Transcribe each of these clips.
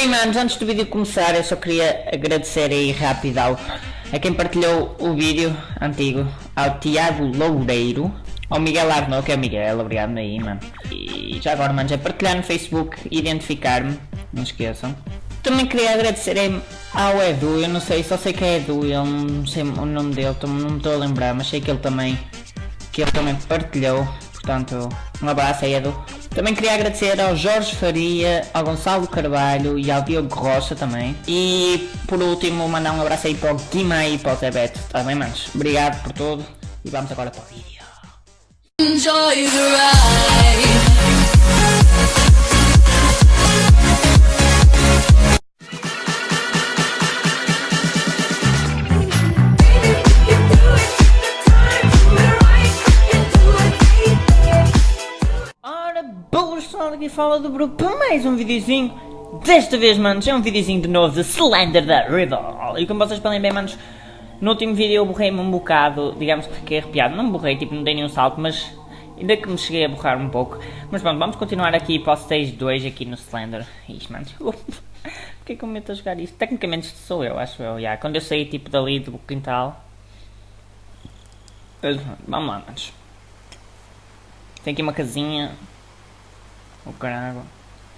Bem, manos, antes do vídeo começar, eu só queria agradecer aí rápido ao, a quem partilhou o vídeo antigo, ao Tiago Loureiro, ao Miguel Arnaud, que é o Miguel, obrigado aí, mano. E já agora, manos, é partilhar no Facebook, identificar-me, não esqueçam. Também queria agradecer ao Edu, eu não sei, só sei que é Edu, eu não sei o nome dele, não me estou a lembrar, mas sei que ele também, que ele também partilhou, portanto, um abraço aí Edu. Também queria agradecer ao Jorge Faria, ao Gonçalo Carvalho e ao Diogo Rocha também. E por último mandar um abraço aí para o Guima e para o Zé Beto, tá manos? Obrigado por tudo e vamos agora para o vídeo. Enjoy the ride. Pessoal, do Bruno para mais um videozinho. Desta vez, manos, é um videozinho de novo de Slender da Riddle. E como vocês podem ver, manos, no último vídeo eu borrei-me um bocado, digamos que fiquei arrepiado. Não me borrei, tipo, não dei nenhum salto, mas ainda que me cheguei a borrar um pouco. Mas pronto, vamos continuar aqui para o stage 2 aqui no Slender. Ixi, manos, eu me meto a jogar isto? Tecnicamente isto sou eu, acho eu, yeah. Quando eu saí, tipo, dali do quintal. Vamos lá, manos. Tem aqui uma casinha. O caralho.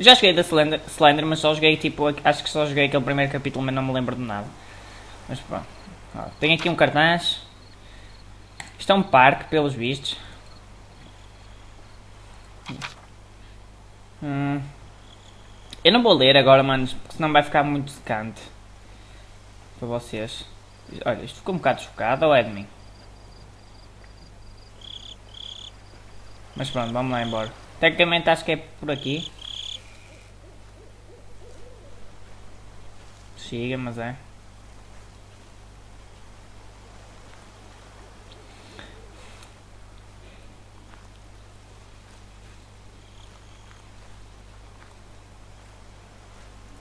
Já joguei da Slender, Slender, mas só joguei tipo. Acho que só joguei aquele primeiro capítulo, mas não me lembro de nada. Mas pronto. tem aqui um cartaz. Isto é um parque, pelos vistos. Hum. Eu não vou ler agora, manos, porque senão vai ficar muito secante. Para vocês. Olha, isto ficou um bocado chocado ou é de mim? Mas pronto, vamos lá embora. Tecnicamente acho que é por aqui. Chega, mas é.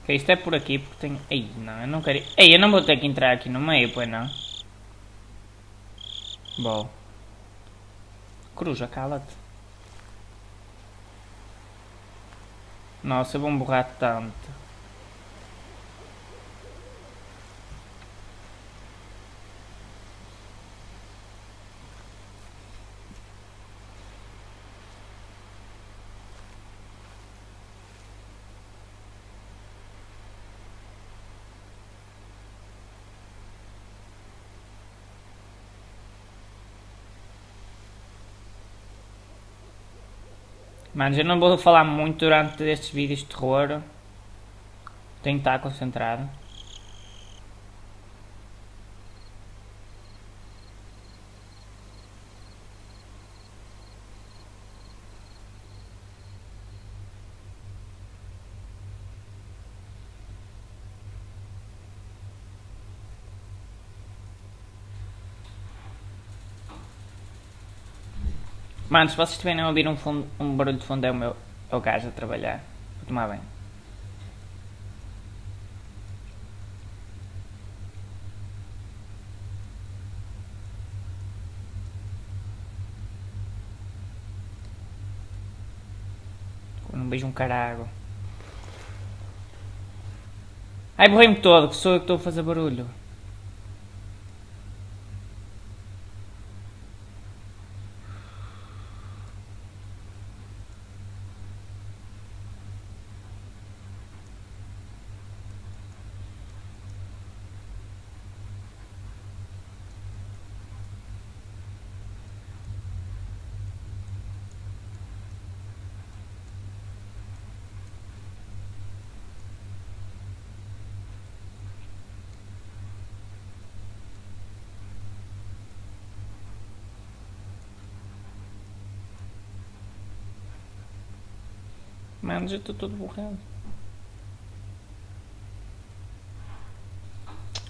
Ok, isto é por aqui porque tem... Ei, não, eu não quero... Ei, eu não vou ter que entrar aqui no meio, pois não? Bom. Cruja, cala-te. Nossa, eu vou borrar tanto. Manos, eu não vou falar muito durante estes vídeos de terror. Tenho que estar concentrado. Mano, se vocês estiverem a ouvir um, fundo, um barulho de fundo é o meu é o gajo a trabalhar. Vou tomar bem. Não beijo um carago. Ai, borrei-me todo, que sou eu que estou a fazer barulho. Mano, já estou todo borrado.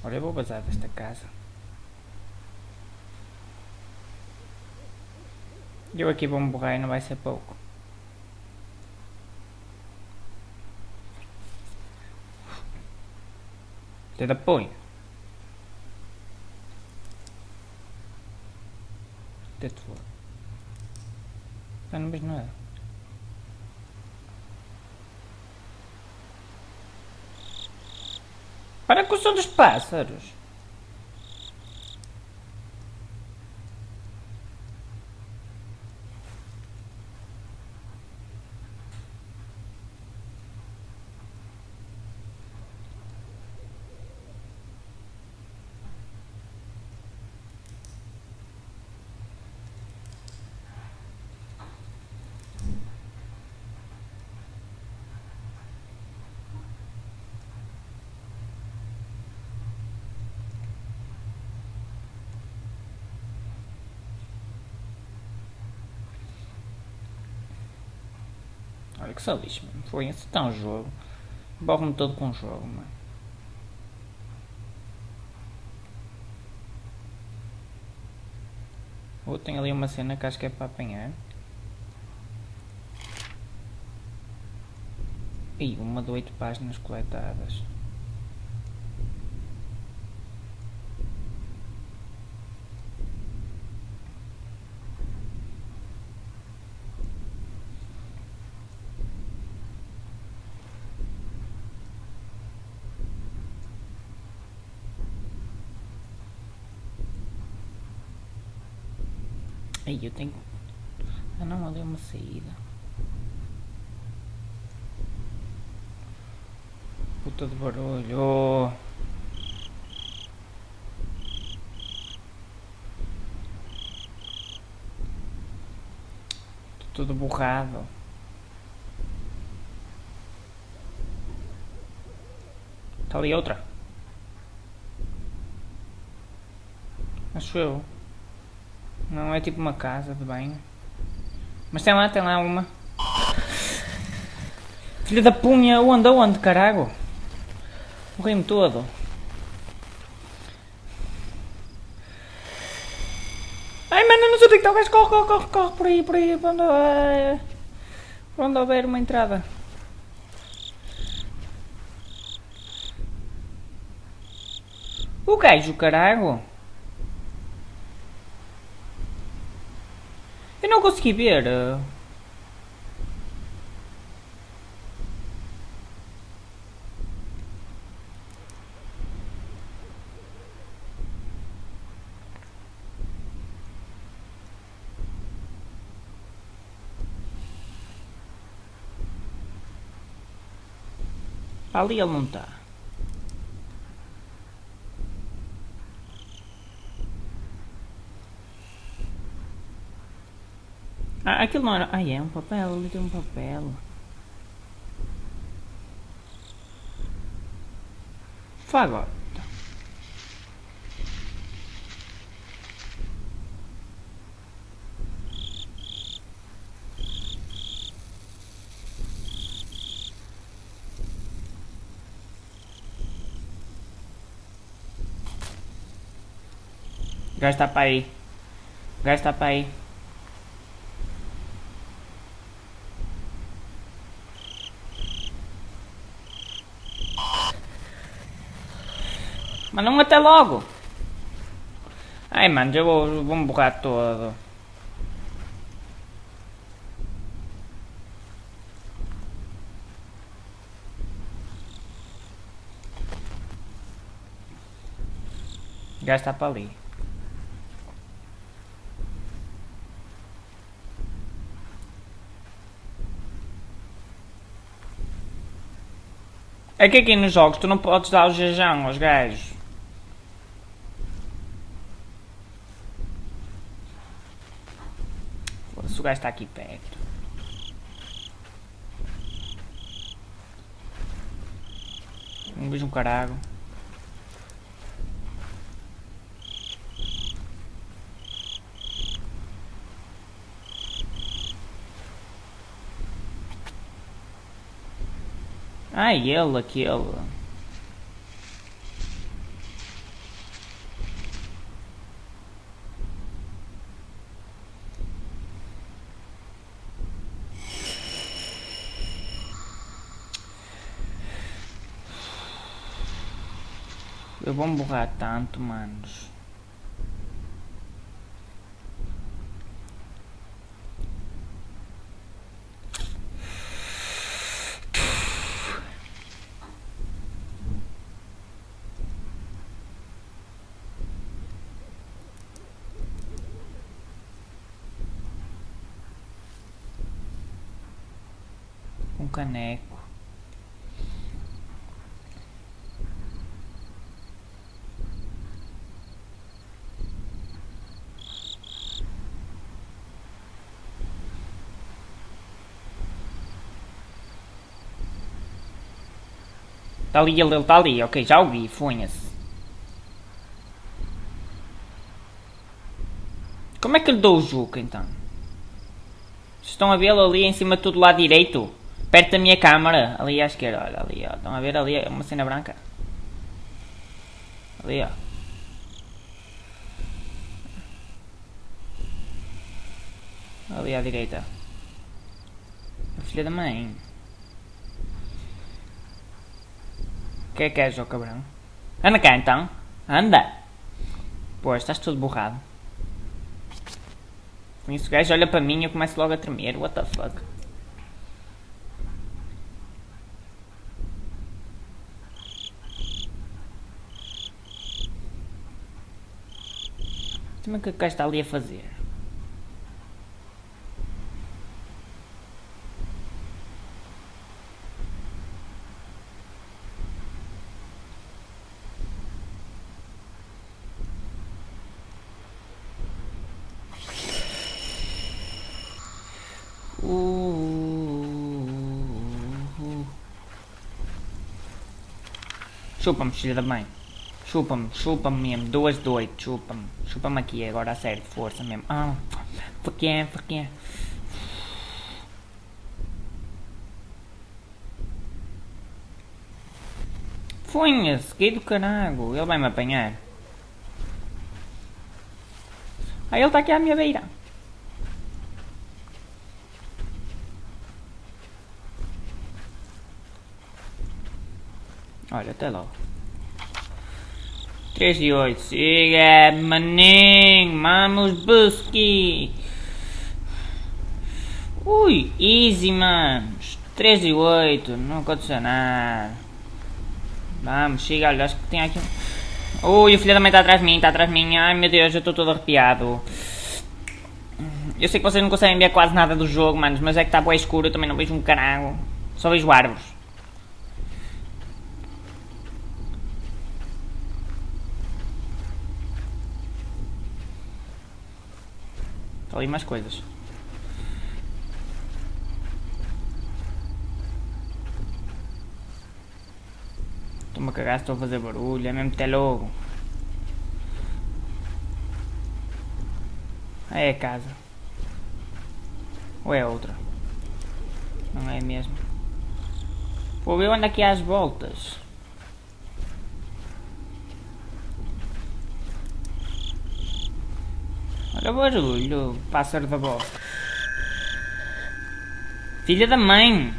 Olha, eu vou bazar desta casa. Eu aqui vou me borrar e não vai ser pouco. Dedo apoio. Dedo fora. Eu não vejo nada. Para com o som dos pássaros. Olha que só lixo, mano. Foi esse tão jogo. Borro-me todo com o jogo, mano. Ou tem ali uma cena que acho que é para apanhar. E uma de oito páginas coletadas. Aí eu tenho. Ah não, ali é uma saída. Puta de barulho. Oh. Tô todo borrado. Tá ali outra. Acho eu. Não é tipo uma casa de banho. Mas tem lá, tem lá uma. Filha da punha, onde, onde, carago? Morri-me todo. Ai, mano, não sei onde é que está o gajo. Corre, corre, corre, corre por aí, por aí. Por onde, uh, por onde houver uma entrada. O gajo, carago. Consegui ver. uh. Ali ele não está. Ah, aquilo não era. Ah, é um papel, ali tem um papel. Fagota. Está para aí. Está para aí. Mas não até logo. Ai, mano, eu vou, vou me borrar todo. O está para ali. É que aqui nos jogos tu não podes dar o jejão aos gajos. O gajo está aqui perto. Um beijo um carago. Ai, ele, aquele. Eu vou me borrar tanto, manos. um caneco. Está ali, ele está ali. Ok, já ouvi, fonha-se. Como é que lhe dou o Juca então? Estão a vê-lo ali em cima do lado direito? Perto da minha câmara. Ali à esquerda, olha ali, ó. Estão a ver ali uma cena branca? Ali, ó. Ali à direita. A filha da mãe. Que é que és, ó cabrão? Anda cá então. Anda. Pois, estás todo borrado. Com isso o gajo olha para mim e eu começo logo a tremer. What the fuck? Como é que o gajo está ali a fazer? Chupa-me, filha da mãe. Chupa-me, chupa-me mesmo. Duas de oito, chupa-me. Chupa-me aqui agora a sério, força mesmo. Ah, porquê, porquê? Funha-se, que do caralho. Ele vai me apanhar. Ah, ele está aqui à minha beira. Olha, até logo. 3 e 8. Siga, maninho. Vamos, busque. Ui, easy, manos. 3 e 8. Não aconteceu nada. Vamos, chega. Olha, acho que tem aqui Ui, o filho da mãe está atrás de mim. Está atrás de mim. Ai, meu Deus, eu estou todo arrepiado. Eu sei que vocês não conseguem ver quase nada do jogo, manos. Mas é que está bem escuro. Eu também não vejo um caralho. Só vejo árvores. Ali mais coisas. Estou-me a cagar, estou a fazer barulho, é mesmo até logo. É a casa. Ou é outra? Não é mesmo? Vou ver onde aqui as voltas. Olha o barulho, pássaro da bola. Filha da mãe!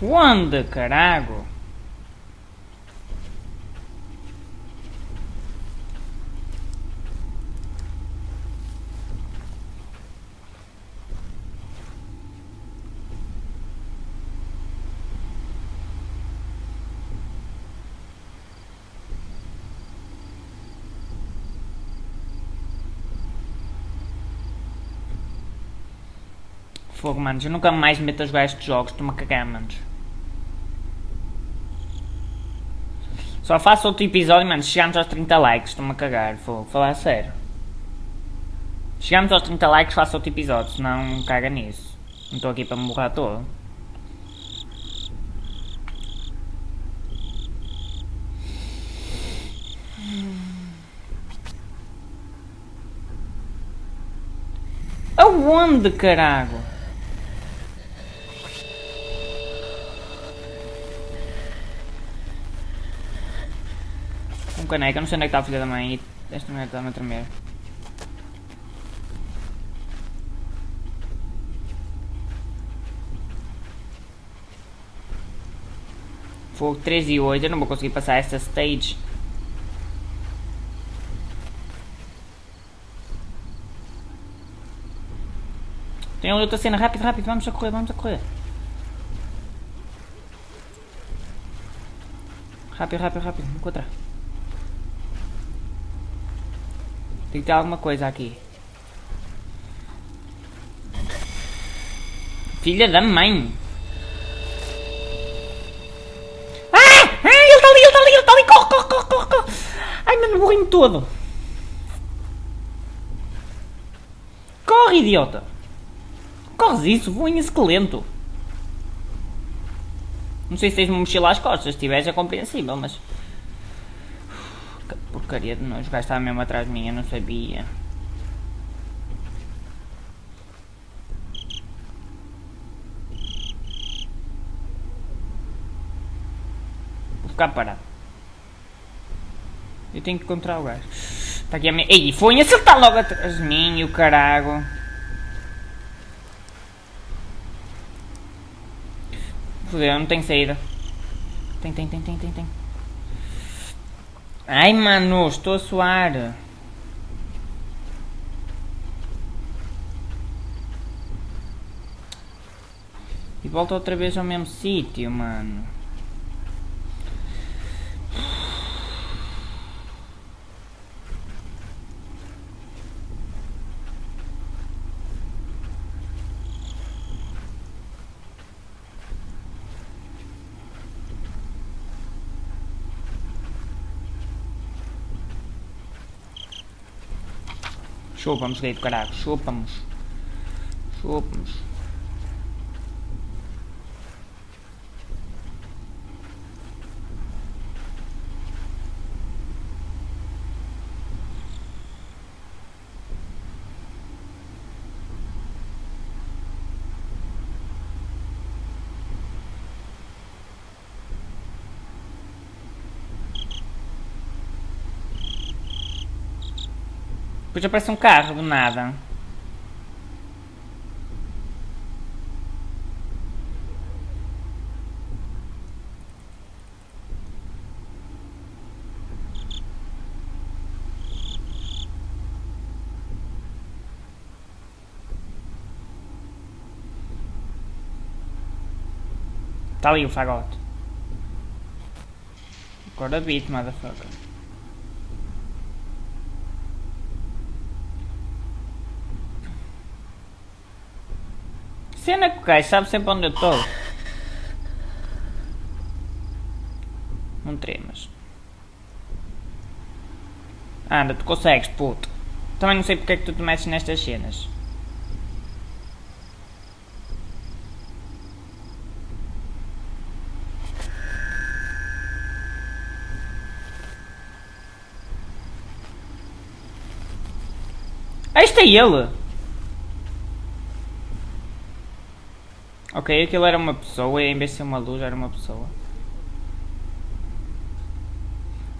Onde, carago? Manos. Eu nunca mais me meto a jogar estes jogos. Estou-me a cagar, manos. Só faço outro episódio, mano. Chegamos aos 30 likes. Estou-me a cagar. Vou falar a sério. Chegamos aos 30 likes, faço outro episódio. Senão, caga nisso. Não estou aqui para me borrar todo. Aonde, carago? Caneca, não sei onde é que está a filha da mãe esta mulher está-me a tremer. Fogo 3 e 8, eu não vou conseguir passar esta stage. Tem outra cena, rápido, rápido, vamos a correr, vamos a correr. Rápido, rápido, rápido, encontrar. Tem que ter alguma coisa aqui. Filha da mãe. Ah! Ah! Ele está ali, ele está ali, ele está ali. Corre, corre, corre, corre. Ai, mano, morri-me todo. Corre, idiota. Corres isso, vou em esqueleto. Não sei se tens uma mochila às costas, se tiveres é compreensível, mas... Porcaria de nós, o mesmo atrás de mim, eu não sabia. Vou ficar parado. Eu tenho que encontrar o gajo. Está aqui a minha... Ei, foi acertar logo atrás de mim, o carago. Fudeu, não tem saída. Tem, tem, tem, tem, tem, tem. Ai, mano, estou a suar. E volta outra vez ao mesmo sítio, mano. Chupamos, gay do caralho. Chupamos. Chupamos. Depois aparece um carro do nada. Tá ali o fagote. Agora beat, motherfucker. Cena que o gajo sabe sempre onde eu estou. Não tremas. Anda, tu consegues, puto. Também não sei porque é que tu te metes nestas cenas. Este é ele! Ok, aquilo era uma pessoa e em vez de ser uma luz era uma pessoa.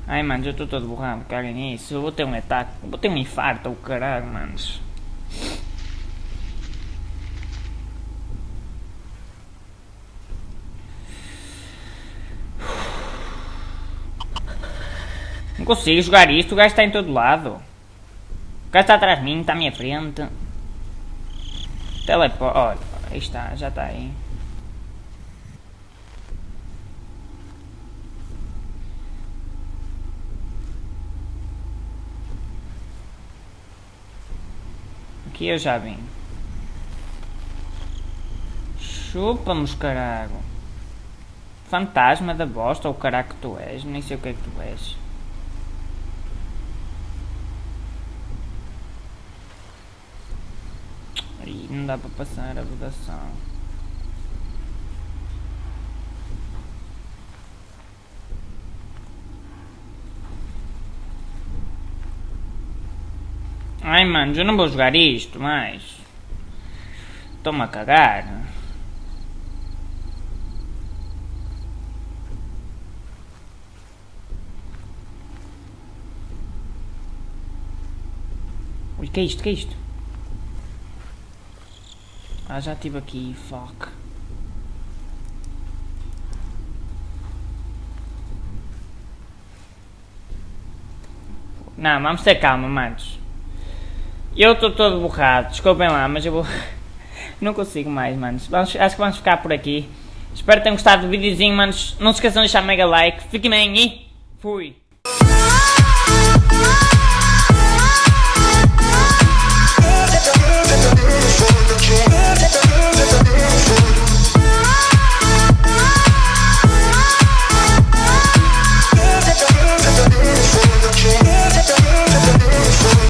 Ai mano, já estou todo borrado, caguem nisso. Eu vou ter um ataque, vou ter um infarto, o caralho, manos. Não consigo jogar isto, o gajo está em todo lado. O gajo está atrás de mim, está à minha frente. Teleporte, olha. Aí está, já está aí. Aqui eu já vim. Chupa-nos, carago. Fantasma da bosta, ou caraco que tu és. Nem sei o que é que tu és. Não dá para passar a votação. Ai mano, eu não vou jogar isto mais. Estou-me a cagar. Ui, que é isto? Que é isto? Ah, já estive aqui, fuck. Não, vamos ter calma, manos. Eu estou todo borrado, desculpem lá, mas eu vou... Não consigo mais, manos. Vamos, acho que vamos ficar por aqui. Espero que tenham gostado do videozinho, manos. Não se esqueçam de deixar mega like. Fiquem bem e fui.